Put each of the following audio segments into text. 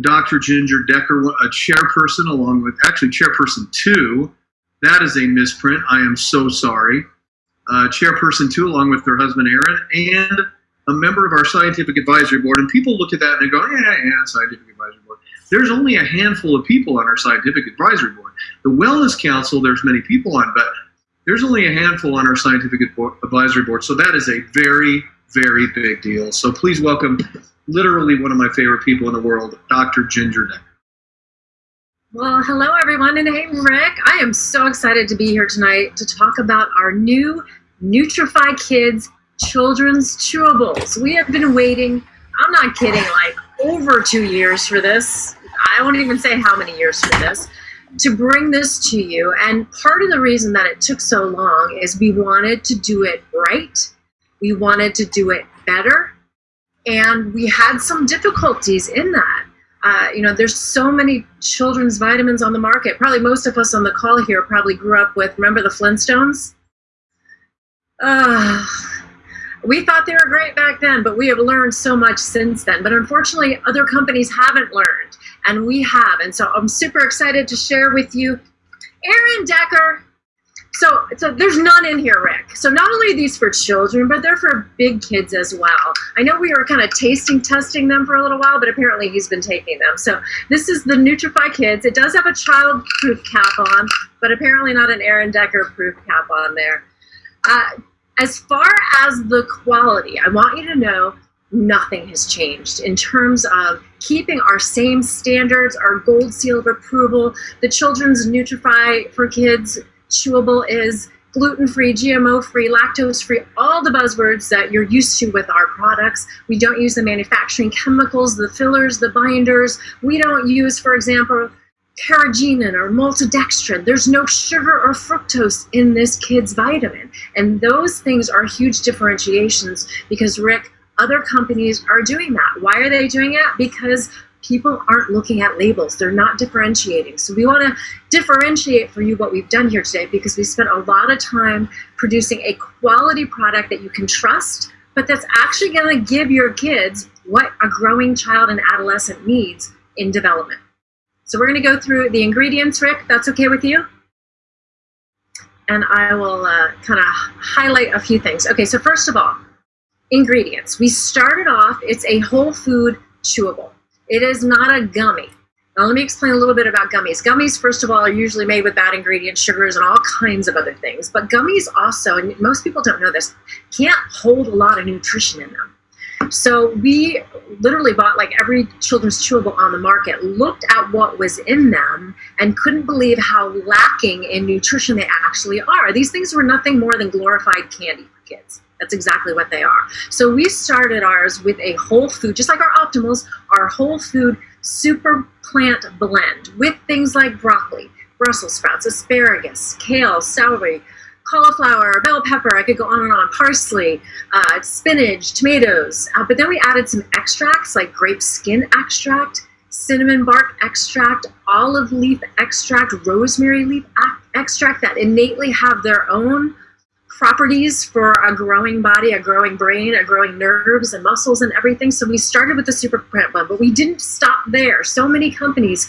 Dr. Ginger Decker, a chairperson, along with actually chairperson two. That is a misprint. I am so sorry. Uh, chairperson two, along with her husband Aaron, and a member of our scientific advisory board. And people look at that and they go, yeah, yeah, scientific advisory board. There's only a handful of people on our scientific advisory board. The Wellness Council, there's many people on, but there's only a handful on our scientific advisory board. So that is a very, very big deal. So please welcome literally one of my favorite people in the world, Dr. Ginger Decker. Well, hello everyone, and hey Rick, I am so excited to be here tonight to talk about our new Nutrify Kids children's chewables. We have been waiting, I'm not kidding, like over two years for this. I won't even say how many years for this, to bring this to you. And part of the reason that it took so long is we wanted to do it right. We wanted to do it better. And we had some difficulties in that. Uh, you know, there's so many children's vitamins on the market. Probably most of us on the call here probably grew up with, remember the Flintstones? Uh, we thought they were great back then, but we have learned so much since then. But unfortunately, other companies haven't learned, and we have. And so I'm super excited to share with you Aaron Decker so, so there's none in here, Rick. So not only are these for children, but they're for big kids as well. I know we were kind of tasting testing them for a little while, but apparently he's been taking them. So this is the Nutrify Kids. It does have a child-proof cap on, but apparently not an Aaron Decker-proof cap on there. Uh, as far as the quality, I want you to know nothing has changed in terms of keeping our same standards, our gold seal of approval, the children's Nutrify for Kids chewable is gluten-free, GMO-free, lactose-free, all the buzzwords that you're used to with our products. We don't use the manufacturing chemicals, the fillers, the binders. We don't use, for example, carrageenan or maltodextrin. There's no sugar or fructose in this kid's vitamin. And those things are huge differentiations because, Rick, other companies are doing that. Why are they doing it? Because people aren't looking at labels. They're not differentiating. So we want to differentiate for you what we've done here today because we spent a lot of time producing a quality product that you can trust, but that's actually going to give your kids what a growing child and adolescent needs in development. So we're going to go through the ingredients, Rick. That's okay with you? And I will uh, kind of highlight a few things. Okay, so first of all, ingredients. We started off, it's a whole food chewable. It is not a gummy. Now let me explain a little bit about gummies. Gummies, first of all, are usually made with bad ingredients, sugars, and all kinds of other things. But gummies also, and most people don't know this, can't hold a lot of nutrition in them. So we literally bought like every children's chewable on the market, looked at what was in them, and couldn't believe how lacking in nutrition they actually are. These things were nothing more than glorified candy kids. That's exactly what they are. So we started ours with a whole food, just like our Optimals, our whole food super plant blend with things like broccoli, Brussels sprouts, asparagus, kale, celery, cauliflower, bell pepper, I could go on and on, parsley, uh, spinach, tomatoes. Uh, but then we added some extracts like grape skin extract, cinnamon bark extract, olive leaf extract, rosemary leaf extract that innately have their own properties for a growing body, a growing brain, a growing nerves and muscles and everything. So we started with the super plant blend, but we didn't stop there. So many companies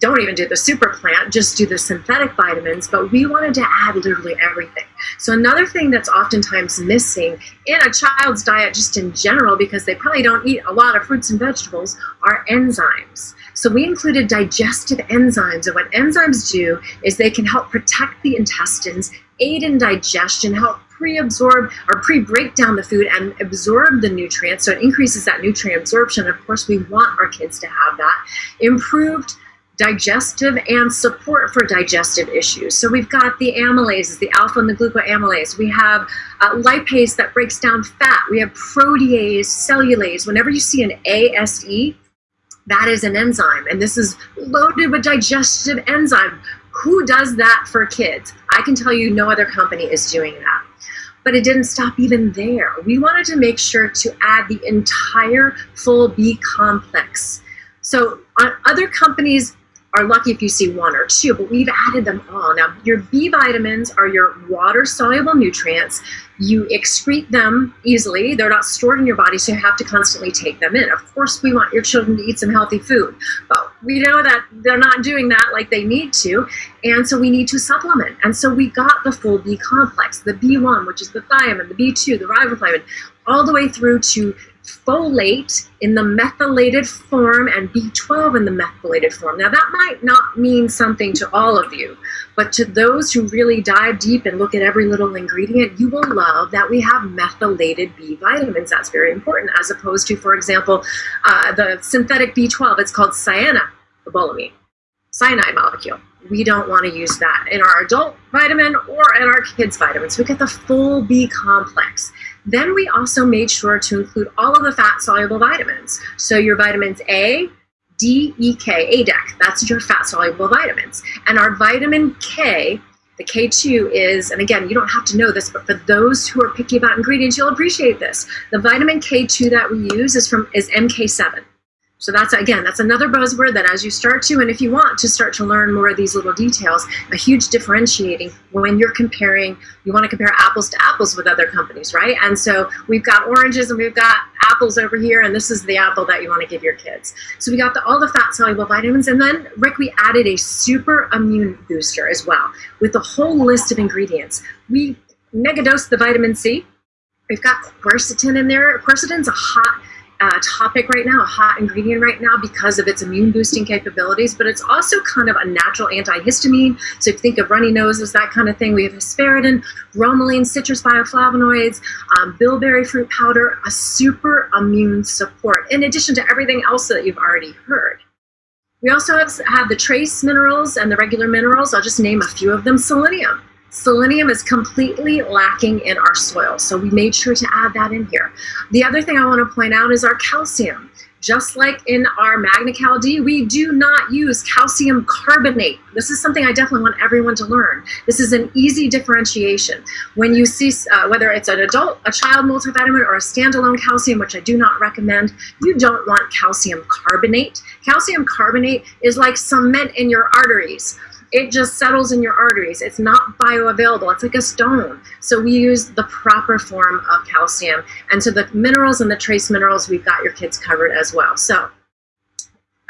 don't even do the super plant, just do the synthetic vitamins, but we wanted to add literally everything. So another thing that's oftentimes missing in a child's diet just in general, because they probably don't eat a lot of fruits and vegetables, are enzymes. So we included digestive enzymes, and what enzymes do is they can help protect the intestines aid in digestion, help pre-absorb or pre-break down the food and absorb the nutrients. So it increases that nutrient absorption. Of course, we want our kids to have that. Improved digestive and support for digestive issues. So we've got the amylases, the alpha and the glucoamylase. We have uh, lipase that breaks down fat. We have protease, cellulase. Whenever you see an ASE, that is an enzyme, and this is loaded with digestive enzyme. Who does that for kids? I can tell you no other company is doing that. But it didn't stop even there. We wanted to make sure to add the entire full B complex. So uh, other companies are lucky if you see one or two, but we've added them all. Now, your B vitamins are your water soluble nutrients. You excrete them easily. They're not stored in your body, so you have to constantly take them in. Of course, we want your children to eat some healthy food, but we know that they're not doing that like they need to, and so we need to supplement. And so we got the full B complex, the B1, which is the thiamine, the B2, the riboflavin, all the way through to folate in the methylated form and B12 in the methylated form. Now, that might not mean something to all of you, but to those who really dive deep and look at every little ingredient, you will love that we have methylated B vitamins. That's very important, as opposed to, for example, uh, the synthetic B12. It's called cyanocobalamin, cyanide molecule. We don't want to use that in our adult vitamin or in our kids' vitamins. We get the full B complex. Then we also made sure to include all of the fat soluble vitamins. So your vitamins A, D, E, K, ADEK, that's your fat soluble vitamins. And our vitamin K, the K2 is, and again, you don't have to know this, but for those who are picky about ingredients, you'll appreciate this. The vitamin K2 that we use is from is MK7. So that's, again, that's another buzzword that as you start to, and if you want to start to learn more of these little details, a huge differentiating when you're comparing, you want to compare apples to apples with other companies, right? And so we've got oranges and we've got apples over here, and this is the apple that you want to give your kids. So we got the, all the fat soluble vitamins, and then Rick, we added a super immune booster as well with a whole list of ingredients. We megadose the vitamin C. We've got quercetin in there. Quercetin's a hot uh, topic right now, a hot ingredient right now because of its immune boosting capabilities, but it's also kind of a natural antihistamine. So if you think of runny noses, that kind of thing, we have hesperidin, bromelain, citrus bioflavonoids, um, bilberry fruit powder, a super immune support, in addition to everything else that you've already heard. We also have, have the trace minerals and the regular minerals. I'll just name a few of them. Selenium Selenium is completely lacking in our soil, so we made sure to add that in here. The other thing I want to point out is our calcium. Just like in our MagnaCal D, we do not use calcium carbonate. This is something I definitely want everyone to learn. This is an easy differentiation. When you see, uh, whether it's an adult, a child multivitamin, or a standalone calcium, which I do not recommend, you don't want calcium carbonate. Calcium carbonate is like cement in your arteries it just settles in your arteries. It's not bioavailable. It's like a stone. So we use the proper form of calcium. And so the minerals and the trace minerals, we've got your kids covered as well. So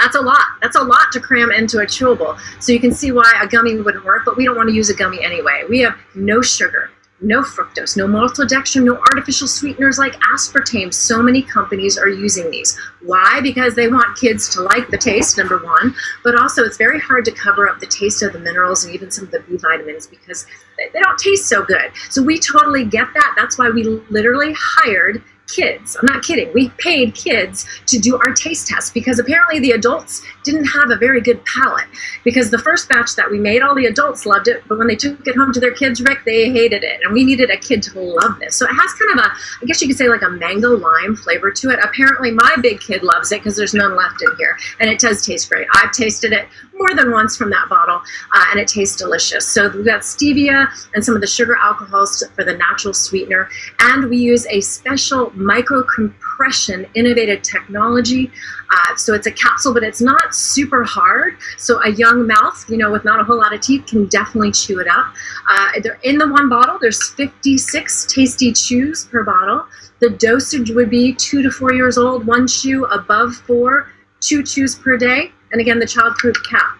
that's a lot. That's a lot to cram into a chewable. So you can see why a gummy wouldn't work, but we don't want to use a gummy anyway. We have no sugar no fructose, no maltodextrin, no artificial sweeteners like aspartame. So many companies are using these. Why? Because they want kids to like the taste, number one, but also it's very hard to cover up the taste of the minerals and even some of the B vitamins because they don't taste so good. So we totally get that. That's why we literally hired kids. I'm not kidding. We paid kids to do our taste test because apparently the adults didn't have a very good palate. Because the first batch that we made, all the adults loved it, but when they took it home to their kids, Rick, they hated it. And we needed a kid to love this. So it has kind of a, I guess you could say like a mango lime flavor to it. Apparently my big kid loves it because there's none left in here. And it does taste great. I've tasted it more than once from that bottle uh, and it tastes delicious. So we've got stevia and some of the sugar alcohols for the natural sweetener. And we use a special microcompression innovative technology. Uh, so it's a capsule, but it's not super hard. So a young mouth, you know, with not a whole lot of teeth can definitely chew it up. Uh, they're in the one bottle. There's 56 tasty chews per bottle. The dosage would be two to four years old, one chew above four, two chews per day. And again, the child-proof cap.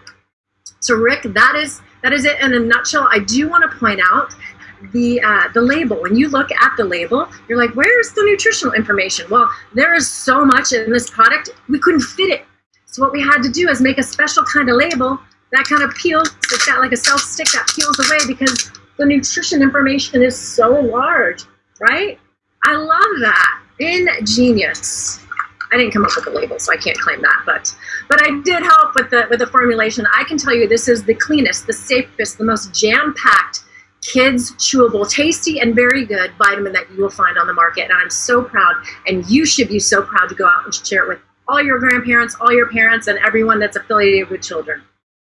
So Rick, that is that is it in a nutshell. I do want to point out the uh, the label. When you look at the label, you're like, where's the nutritional information? Well, there is so much in this product, we couldn't fit it. So what we had to do is make a special kind of label that kind of peels. It's got like a self stick that peels away because the nutrition information is so large, right? I love that. Ingenious. I didn't come up with the label, so I can't claim that, but but I did help with the with the formulation. I can tell you this is the cleanest, the safest, the most jam-packed kids chewable, tasty and very good vitamin that you will find on the market. And I'm so proud, and you should be so proud to go out and share it with all your grandparents, all your parents, and everyone that's affiliated with children.